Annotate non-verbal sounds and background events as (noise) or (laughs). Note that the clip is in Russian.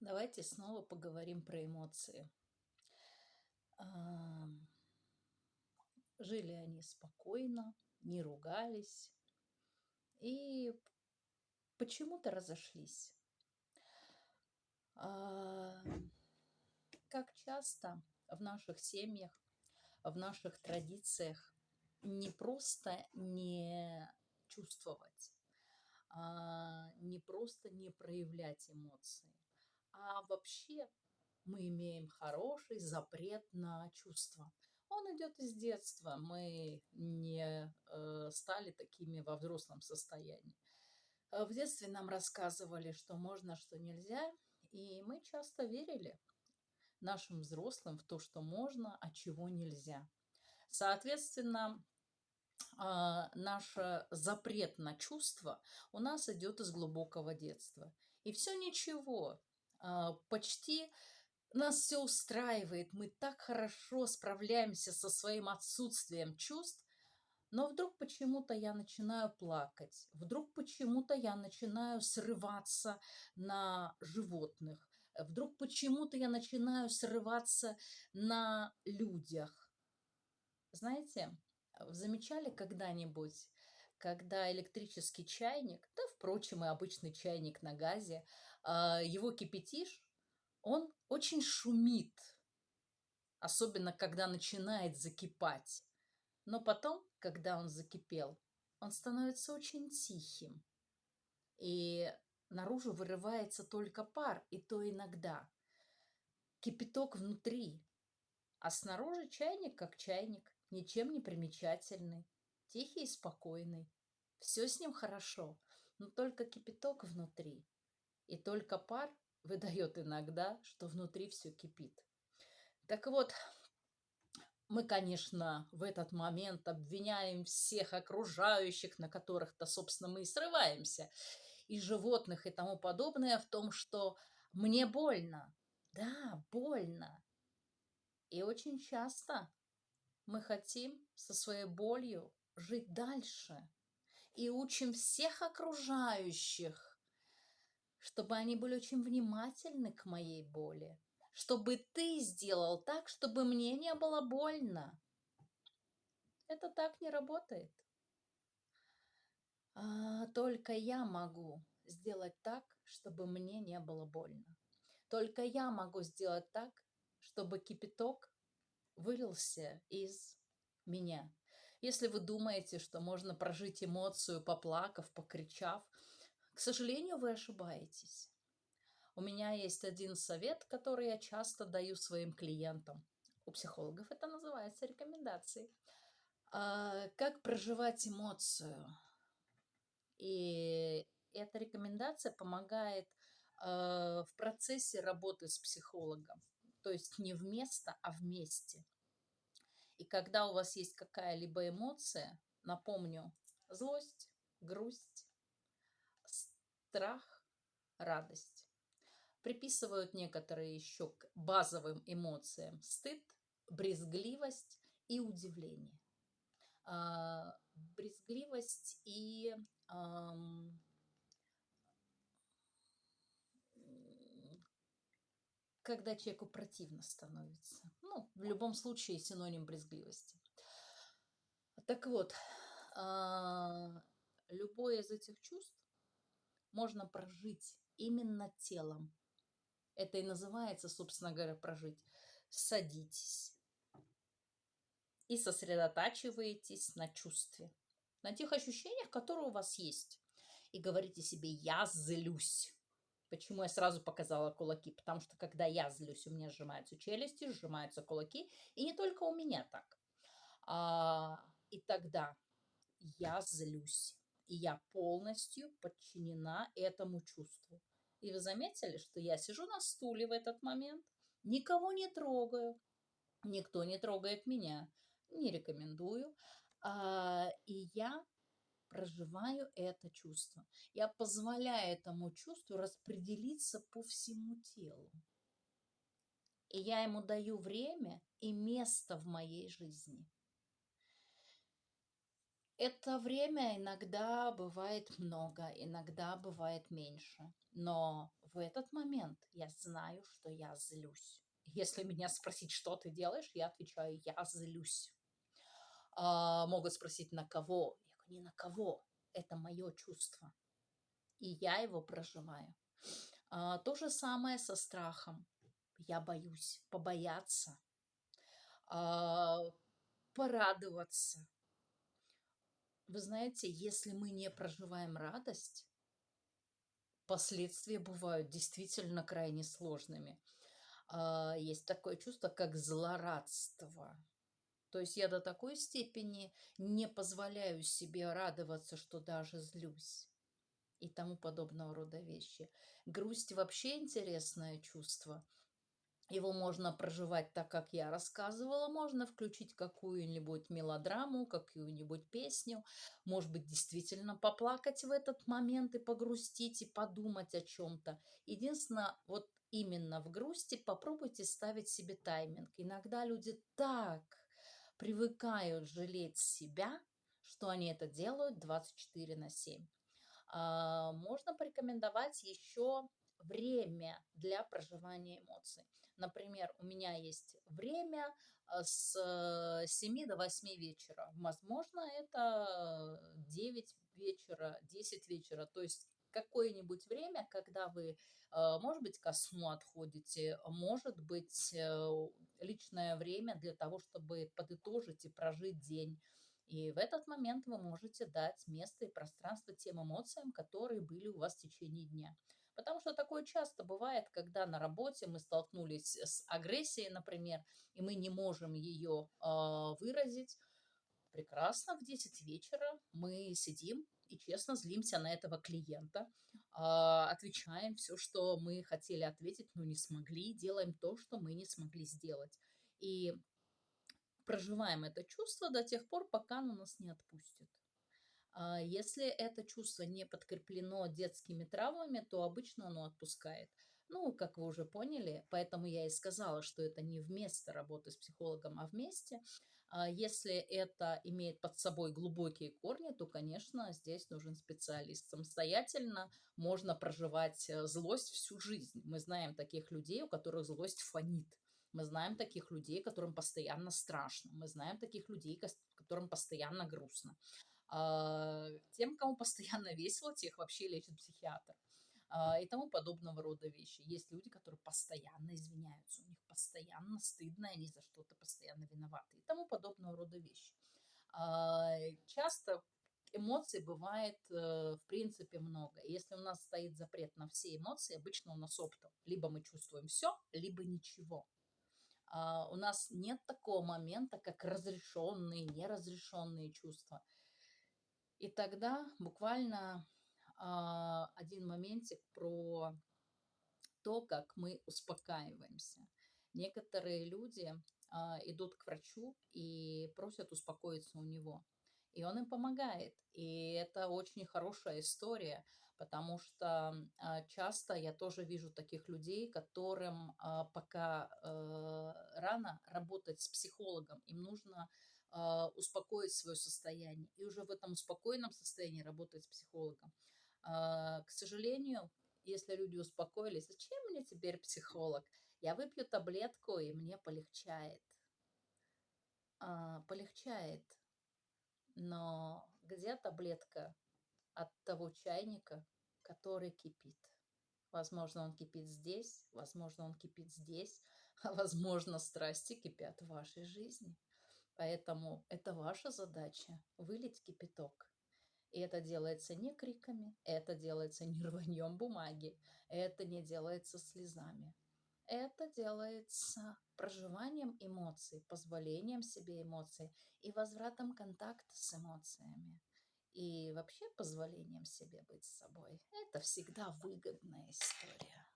Давайте снова поговорим про эмоции. А, Жили они спокойно, не ругались и почему-то разошлись. А, Как часто в наших семьях, в наших традициях не просто не чувствовать, а, не просто не проявлять эмоции, а вообще мы имеем хороший запрет на чувства. Он идет из детства. Мы не э, стали такими во взрослом состоянии. Э, В детстве нам рассказывали, что можно, что нельзя, и мы часто верили нашим взрослым в то, что можно, а чего нельзя. Соответственно, а, наш э, запрет на чувства у нас идет из глубокого детства. И все ничего, почти нас все устраивает, мы так хорошо справляемся со своим отсутствием чувств, но вдруг почему-то я начинаю плакать, вдруг почему-то я начинаю срываться на животных, вдруг почему-то я начинаю срываться на людях. Знаете, замечали когда-нибудь, когда электрический чайник, да, впрочем, и обычный чайник на газе, а, его кипятишь, он очень шумит, особенно когда начинает закипать. Но потом, когда он закипел, он становится очень тихим. И наружу вырывается только пар, и то иногда. Кипяток внутри, а снаружи чайник как чайник, ничем не примечательный, тихий и спокойный. Все с ним хорошо, но только кипяток внутри. И только пар (laughs) выдает иногда, что внутри все кипит. Так вот, мы, конечно, в этот момент обвиняем всех окружающих, на которых-то, собственно, мы и срываемся, и животных и тому подобное, в том, что мне больно. Да, больно. И очень часто мы хотим со своей болью жить дальше и учим всех окружающих чтобы они были очень внимательны к моей боли, чтобы ты сделал так, чтобы мне не было больно. Это так не работает. А, только я могу сделать так, чтобы мне не было больно. Только я могу сделать так, чтобы кипяток вылился из меня. Если вы думаете, что можно прожить эмоцию, поплакав, покричав, к сожалению, вы ошибаетесь. У меня есть один совет, который я часто даю своим клиентам. У психологов это называется рекомендацией. А, как проживать эмоцию. И эта рекомендация помогает а, в процессе работы с психологом. То есть не вместо, а вместе. И когда у вас есть какая-либо эмоция, напомню, злость, грусть, страх, радость. Приписывают некоторые еще к базовым эмоциям стыд, брезгливость и удивление. А, брезгливость и когда человеку противно становится. Ну, в любом случае синоним брезгливости. Так вот, а, любое из этих чувств можно прожить именно телом. Это и называется, собственно говоря, прожить. Садитесь и сосредотачиваетесь на чувстве, на тех ощущениях, которые у вас есть. И говорите себе «я злюсь». Почему я сразу показала кулаки? Потому что когда я злюсь, у меня сжимаются челюсти, сжимаются кулаки. И не только у меня так. А, и тогда я злюсь и я полностью подчинена этому чувству. И вы заметили, что я сижу на стуле в этот момент, никого не трогаю, никто не трогает меня, не рекомендую, а, и я проживаю это чувство. Я позволяю этому чувству распределиться по всему телу. И я ему даю время и место в моей жизни. Это время иногда бывает много, иногда бывает меньше. Но в этот момент я знаю, что я злюсь. Если меня спросить, что ты делаешь, я отвечаю, я злюсь. А, могут спросить, на кого? Не на кого. Это мое чувство. И я его проживаю. А, то же самое со страхом. Я боюсь побояться, а, порадоваться. Вы знаете, если мы не проживаем радость, последствия бывают действительно крайне сложными. А, есть такое чувство, как злорадство. То есть я до такой степени не позволяю себе радоваться, что даже злюсь и тому подобного рода вещи. Грусть вообще интересное чувство. Его можно проживать так, как я рассказывала, можно включить какую-нибудь мелодраму, какую-нибудь песню, может быть, действительно поплакать в этот момент и погрустить, и подумать о чем-то. Единственное, вот именно в грусти попробуйте ставить себе тайминг. Иногда люди так привыкают жалеть себя, что они это делают 24 на 7. А, можно порекомендовать еще время для проживания эмоций. Например, у меня есть время э, с 7 до 8 вечера. Возможно, это 9 вечера, 10 вечера. То есть какое-нибудь время, когда вы, э, может быть, ко сну отходите, может быть, э, личное время для того, чтобы подытожить и прожить день. И в этот момент вы можете дать место и пространство тем эмоциям, которые были у вас в течение дня. Потому что такое часто бывает, когда на работе мы столкнулись с агрессией, например, и мы не можем ее э, выразить. Прекрасно, в 10 вечера мы сидим и честно злимся на этого клиента, э, отвечаем все, что мы хотели ответить, но не смогли, делаем то, что мы не смогли сделать. И проживаем это чувство до тех пор, пока оно нас не отпустит. А, если это чувство не подкреплено детскими травмами, то обычно оно отпускает. Ну, как вы уже поняли, поэтому я и сказала, что это не вместо работы с психологом, а вместе. А если это имеет под собой глубокие корни, то, конечно, здесь нужен специалист. Самостоятельно можно проживать э, злость всю жизнь. Мы знаем таких людей, у которых злость фонит. Мы знаем таких людей, которым постоянно страшно. Мы знаем таких людей, которым постоянно грустно. А, тем, кому постоянно (laughs) весело, тех вообще лечит психиатр и тому подобного рода вещи. Есть люди, которые постоянно извиняются, у них постоянно стыдно, они за что-то постоянно виноваты и тому подобного рода вещи. А, часто эмоций бывает, э, в принципе, много. Если у нас стоит запрет на все эмоции, обычно у нас оптом. Либо мы чувствуем все, либо ничего. У нас нет такого момента, как разрешенные, неразрешенные чувства. И тогда буквально а, один моментик про то, как мы успокаиваемся. Некоторые люди а, идут к врачу и просят успокоиться у него. И он им помогает. И это очень хорошая история, потому что а, часто я тоже вижу таких людей, которым а, пока а, рано работать с психологом, им нужно а, успокоить свое состояние и уже в этом спокойном состоянии работать с психологом. А, к сожалению, если люди успокоились, зачем мне теперь психолог? Я выпью таблетку, и мне полегчает. А, полегчает. Но где таблетка от того чайника, который кипит? Возможно, он кипит здесь, возможно, он кипит здесь, (laughs) а возможно, страсти кипят в вашей жизни. Поэтому это ваша задача – вылить кипяток. И это делается не криками, это делается не (laughs) рваньем бумаги, это не делается слезами. Это делается проживанием эмоций, позволением себе эмоций и возвратом контакта с эмоциями. И вообще позволением себе быть собой. Это всегда выгодная история.